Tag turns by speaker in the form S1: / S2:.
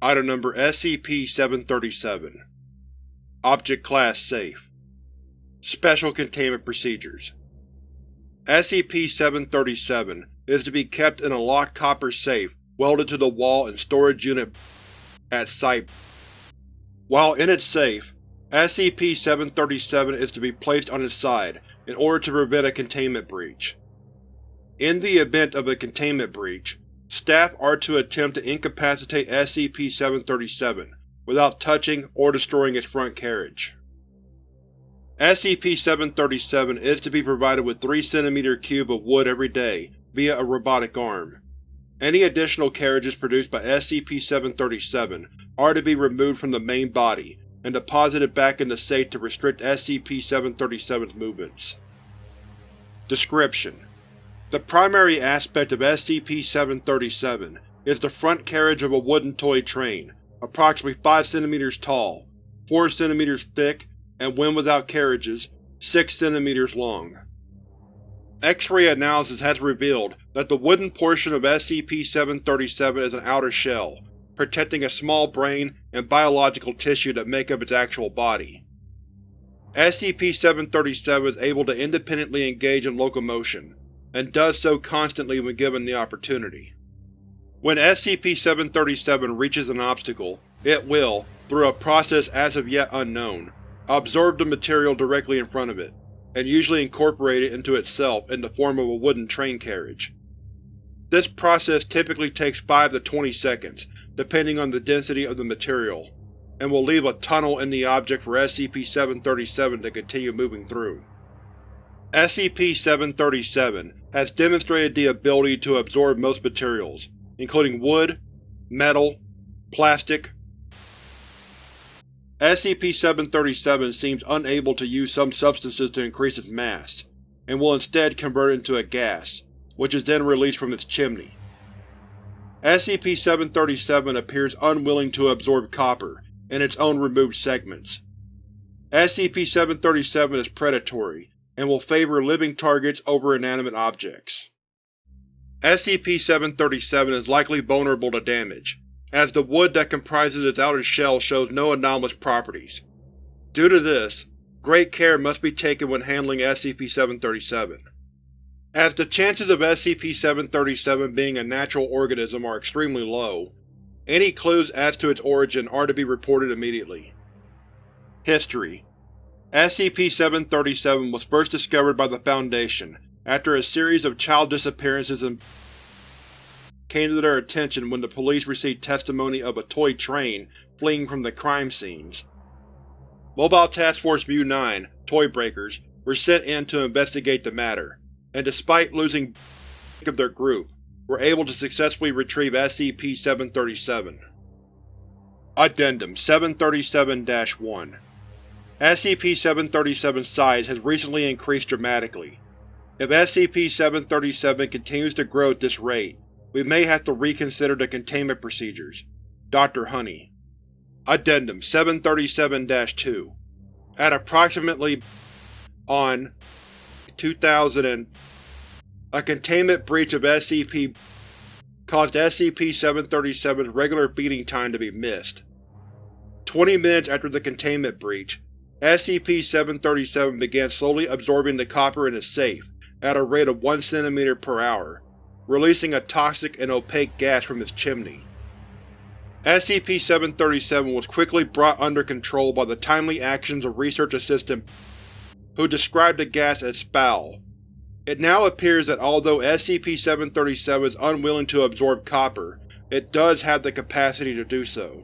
S1: Item Number SCP-737 Object Class Safe. Special Containment Procedures. SCP-737 is to be kept in a locked copper safe welded to the wall in Storage Unit at Site. While in its safe, SCP-737 is to be placed on its side in order to prevent a containment breach. In the event of a containment breach, staff are to attempt to incapacitate SCP-737 without touching or destroying its front carriage. SCP-737 is to be provided with 3 cm cube of wood every day via a robotic arm. Any additional carriages produced by SCP-737 are to be removed from the main body and deposited back in the safe to restrict SCP-737's movements. Description: The primary aspect of SCP-737 is the front carriage of a wooden toy train, approximately 5 cm tall, 4 cm thick, and when without carriages, 6 cm long. X-ray analysis has revealed that the wooden portion of SCP-737 is an outer shell, protecting a small brain and biological tissue that make up its actual body. SCP-737 is able to independently engage in locomotion, and does so constantly when given the opportunity. When SCP-737 reaches an obstacle, it will, through a process as of yet unknown, absorb the material directly in front of it, and usually incorporate it into itself in the form of a wooden train carriage. This process typically takes 5 to 20 seconds, depending on the density of the material, and will leave a tunnel in the object for SCP-737 to continue moving through. SCP-737 has demonstrated the ability to absorb most materials, including wood, metal, plastic. SCP-737 seems unable to use some substances to increase its mass, and will instead convert it into a gas, which is then released from its chimney. SCP-737 appears unwilling to absorb copper in its own removed segments. SCP-737 is predatory, and will favor living targets over inanimate objects. SCP-737 is likely vulnerable to damage, as the wood that comprises its outer shell shows no anomalous properties. Due to this, great care must be taken when handling SCP-737. As the chances of SCP-737 being a natural organism are extremely low, any clues as to its origin are to be reported immediately. History SCP-737 was first discovered by the Foundation after a series of child disappearances came to their attention when the police received testimony of a toy train fleeing from the crime scenes. Mobile Task Force Mu-9 Toy Breakers were sent in to investigate the matter, and despite losing of their group, were able to successfully retrieve SCP-737. Addendum 737-1 SCP-737's size has recently increased dramatically. If SCP-737 continues to grow at this rate, we may have to reconsider the containment procedures. Dr. Honey Addendum 737-2 At approximately on 2000 a containment breach of SCP caused SCP-737's regular feeding time to be missed. Twenty minutes after the containment breach, SCP-737 began slowly absorbing the copper in its safe at a rate of 1 cm per hour, releasing a toxic and opaque gas from its chimney. SCP-737 was quickly brought under control by the timely actions of Research Assistant who described the gas as foul. It now appears that although SCP-737 is unwilling to absorb copper, it does have the capacity to do so.